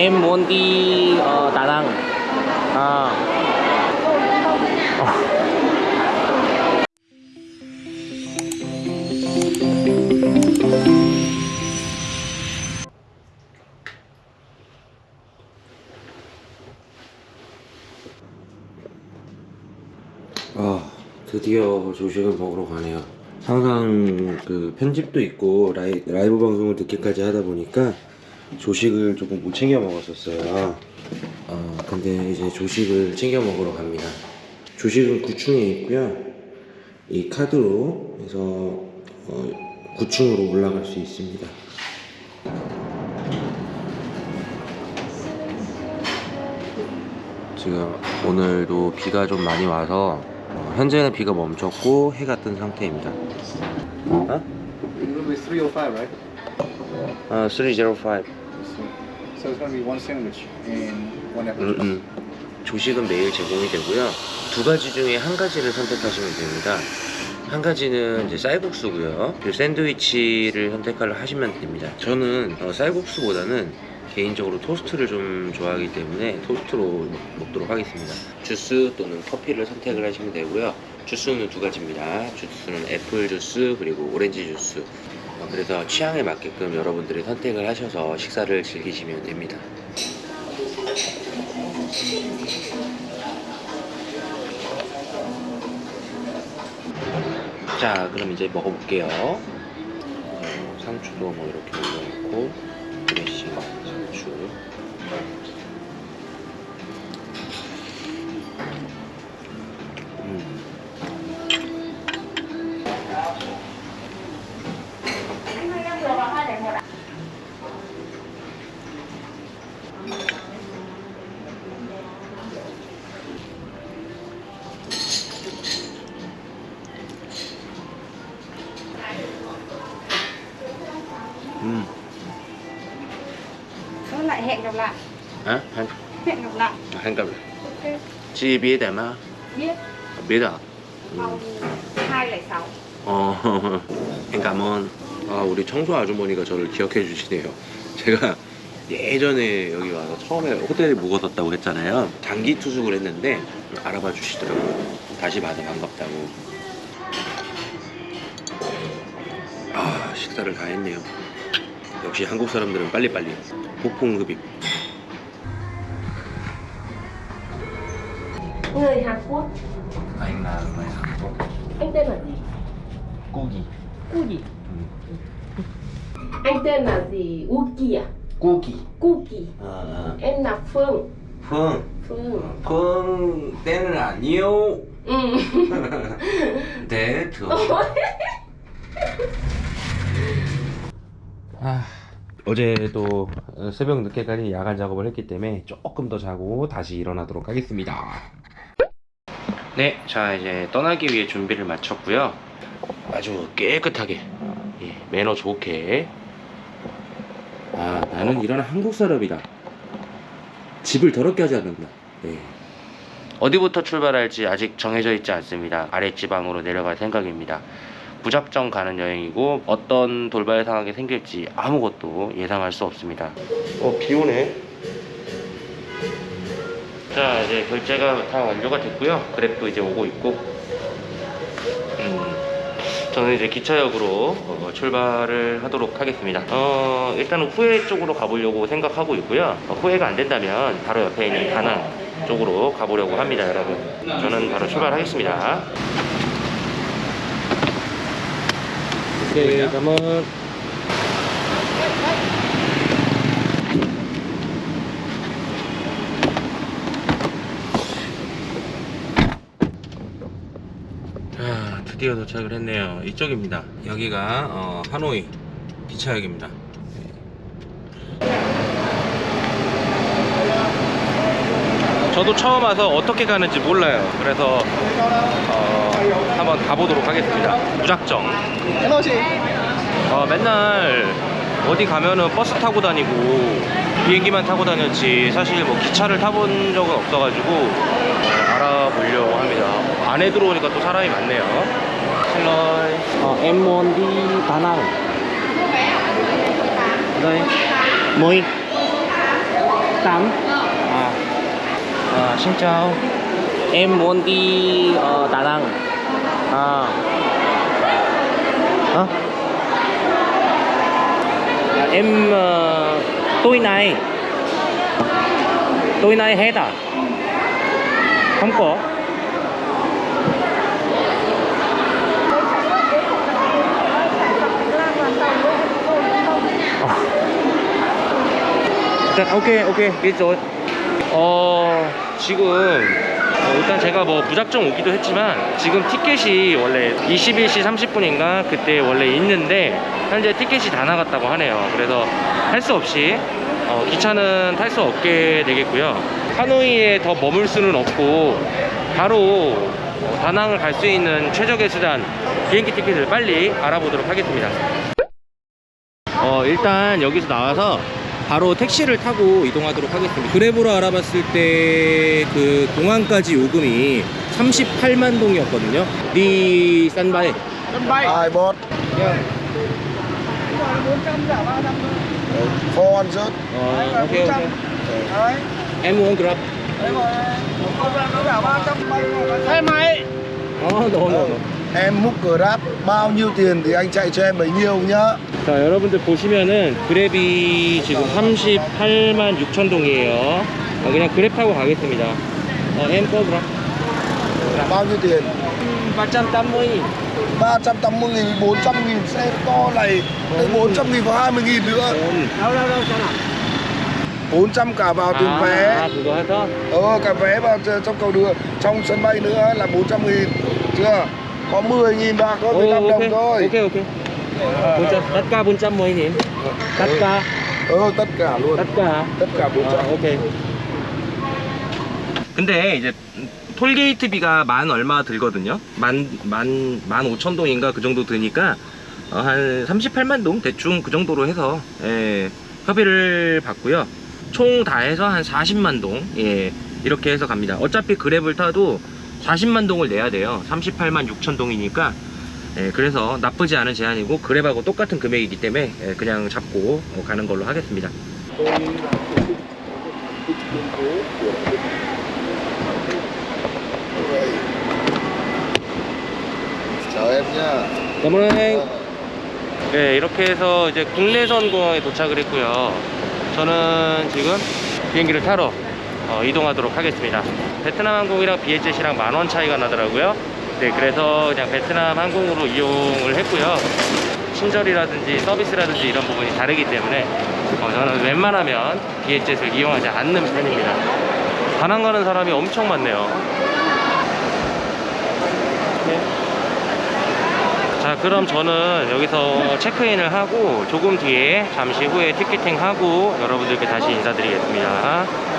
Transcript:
Em muốn đi. 아 드디어 조식을 먹으러 가네요 항상 그 편집도 있고 라이, 라이브 방송을 늦게까지 하다 보니까 조식을 조금 못 챙겨 먹었었어요 어, 근데 이제 조식을 챙겨 먹으러 갑니다 조식은 9층에 있고요 이 카드로 해서 어, 9층으로 올라갈 수 있습니다 지금 오늘도 비가 좀 많이 와서 어, 현재는 비가 멈췄고 해가 뜬 상태입니다. 어? It'll be 305, right? 어, 305. So it's going to be one sandwich and one apple 음, juice. 음. 조식은 매일 제공이 되고요. 두 가지 중에 한 가지를 선택하시면 됩니다. 한 가지는 이제 쌀국수고요. 그리고 샌드위치를 선택을 하시면 됩니다. 저는 어, 쌀국수보다는 개인적으로 토스트를 좀 좋아하기 때문에 토스트로 먹- 먹도록 하겠습니다. 주스 또는 커피를 선택을 하시면 되고요. 주스는 두 가지입니다. 주스는 애플 주스 그리고 오렌지 주스. 어, 그래서 취향에 맞게끔 여러분들이 선택을 하셔서 식사를 즐기시면 됩니다. 자 그럼 이제 먹어볼게요 어, 상추도 뭐 이렇게 올려놓고 Lại hẹn gặp lại 아? 한, Hẹn gặp lại 한 갑. Ok 지 biết mà Biết biết à? Phòng 206 어, cảm ơn. 아, 우리 청소 아주머니가 저를 기억해 주시네요. 제가 예전에 여기 와서 처음에 호텔에 묵었었다고 했잖아요. 장기 투숙을 했는데 알아봐 주시더라고요. 다시 봐서 반갑다고. 아, 식사를 다 했네요. 역시 한국 사람들은 빨리빨리. 폭풍 흡입. Người Hàn Quốc anh là người Hàn Quốc. Anh tên là gì? 고기. Cu gì? Anh tên là gì? Uki à? 고기. Kuki 아, Em là Phương 펑. Phương 펑 때는 아니요. Ừ 네, 저. 아, 어제도 새벽 늦게까지 야간 작업을 했기 때문에 조금 더 자고 다시 일어나도록 하겠습니다. 네, 자 이제 떠나기 위해 준비를 마쳤고요. 아주 깨끗하게, 예, 매너 좋게. 아, 나는 이런 한국 사람이다. 집을 더럽게 하지 않는다. 예. 어디부터 출발할지 아직 정해져 있지 않습니다. 아랫지방으로 내려갈 생각입니다. 무작정 가는 여행이고 어떤 돌발 상황이 생길지 아무것도 예상할 수 없습니다. 어, 비 오네. 자, 이제 결제가 다 완료가 됐고요. 그랩도 이제 오고 있고. 음, 저는 이제 기차역으로 어, 출발을 하도록 하겠습니다. 어, 일단은 후에 쪽으로 가보려고 생각하고 있고요. 어, 후회가 안 된다면 바로 옆에 있는 다낭 쪽으로 가보려고 합니다, 여러분. 저는 바로 출발하겠습니다. 오케이, 감은 자, 드디어 도착을 했네요. 이쪽입니다. 여기가 어, 하노이 기차역입니다. 저도 처음 와서 어떻게 가는지 몰라요. 그래서 어, 한번 가보도록 하겠습니다. 무작정. 어, 맨날 어디 가면은 버스 타고 다니고 비행기만 타고 다녔지 사실 뭐 기차를 타본 적은 없어가지고 어, 알아보려고 합니다. 안에 들어오니까 또 사람이 많네요. đi Đà Nẵng. Đây. Moi. tám À, à, xin chào. Em muốn đi ở đà nẵng à. Hả? À, em ờ, uh, tối nay tối nay hết à? Không có. Ok ok biết rồi. 어 지금 어, 일단 제가 뭐 무작정 오기도 했지만 지금 티켓이 원래 21시 30분인가 그때 원래 있는데 현재 티켓이 다 나갔다고 하네요. 그래서 할 수 없이 어, 기차는 탈 수 없게 되겠고요. 하노이에 더 머물 수는 없고 바로 어, 다낭을 갈 수 있는 최적의 수단 비행기 티켓을 빨리 알아보도록 하겠습니다. 어 일단 여기서 나와서 바로 택시를 타고 이동하도록 하겠습니다. 그랩으로 알아봤을 때 그 공항까지 요금이 38만 동이었거든요. 리 산바에. Hai bot. Kho ăn rớt. 어, 오케이 오케이. Em muốn grab. Hai máy. 어, no no no. Em múc Grab bao nhiêu tiền thì anh chạy cho em bấy nhiêu nhá. 자 여러분들 보시면은 그랩이 지금 38만 6천 동이에요. 어, 그냥 그랩 타고 가겠습니다. 어, em có grab. Bao nhiêu tiền? 380 380 nghìn, 400 nghìn xe to này. Đây 400 nghìn và 20 nghìn nữa. đâu đâu đâu sao nào 400 cả vào tiền 아, vé. 그거 해서 Ờ, cả vé vào ch- trong cầu đường, trong sân bay nữa là 400 nghìn. Chưa? Có 10 nghìn bạc thôi, 15 오, đồng 오케이 thôi. 오케이 오케이. 본점 닷가 본점 뭐이님? 닷가 Ờ, tất cả luôn. 닷가. Tất cả 400. 아, 오케이. 근데 이제 톨게이트비가 만 얼마 들거든요. 만만만 오천 동인가 그 정도 드니까 어, 한 38만 동 대충 그 정도로 해서 예, 협의를 받고요. 총 다 해서 한 40만 동 예, 이렇게 해서 갑니다. 어차피 그랩을 타도 40만 동을 내야 돼요. 38만 6천 동이니까 예, 그래서 나쁘지 않은 제한이고 그랩하고 똑같은 금액이기 때문에 예, 그냥 잡고 어, 가는 걸로 하겠습니다. 너무나 네, 이렇게 해서 이제 국내선 공항에 도착을 했고요. 저는 지금 비행기를 타러 어, 이동하도록 하겠습니다. 베트남 항공이랑 비에젯이랑 만원 차이가 나더라고요. 네, 그래서 그냥 베트남 항공으로 이용을 했고요. 친절이라든지 서비스라든지 이런 부분이 다르기 때문에 어, 저는 웬만하면 비에젯을 이용하지 않는 편입니다. 다낭 가는 사람이 엄청 많네요. 자 그럼 저는 여기서 체크인을 하고 조금 뒤에 잠시 후에 티켓팅 하고 여러분들께 다시 인사드리겠습니다